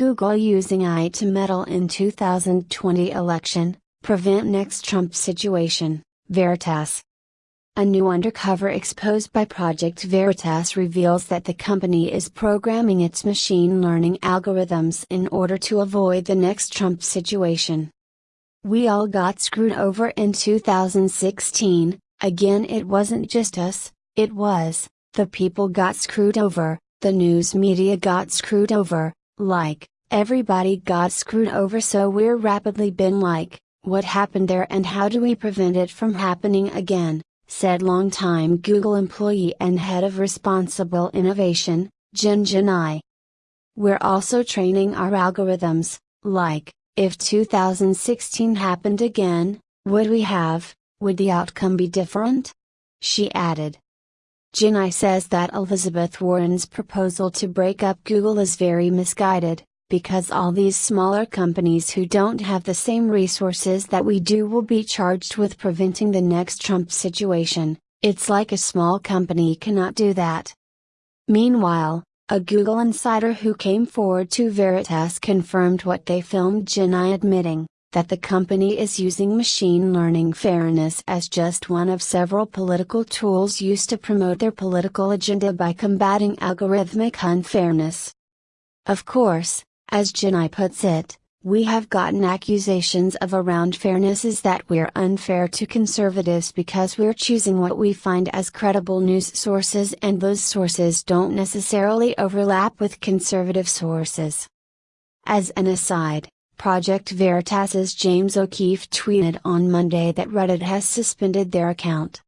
Google using AI to meddle in 2020 election, prevent next Trump situation, Veritas. A new undercover exposed by Project Veritas reveals that the company is programming its machine learning algorithms in order to avoid the next Trump situation. We all got screwed over in 2016, again it wasn't just us, it was, the people got screwed over, the news media got screwed over, like, everybody got screwed over so we're rapidly been like, what happened there and how do we prevent it from happening again? said longtime Google employee and head of responsible innovation, Jen Gennai. We're also training our algorithms, like, if 2016 happened again, would we have, would the outcome be different? She added. Gennai says that Elizabeth Warren's proposal to break up Google is very misguided, because all these smaller companies who don't have the same resources that we do will be charged with preventing the next Trump situation. It's like a small company cannot do that. Meanwhile, a Google insider who came forward to Veritas confirmed what they filmed Gennai admitting, that the company is using machine learning fairness as just one of several political tools used to promote their political agenda by combating algorithmic unfairness. Of course, as Gennai puts it, we have gotten accusations of around fairness is that we're unfair to conservatives because we're choosing what we find as credible news sources and those sources don't necessarily overlap with conservative sources. As an aside, Project Veritas's James O'Keefe tweeted on Monday that Reddit has suspended their account.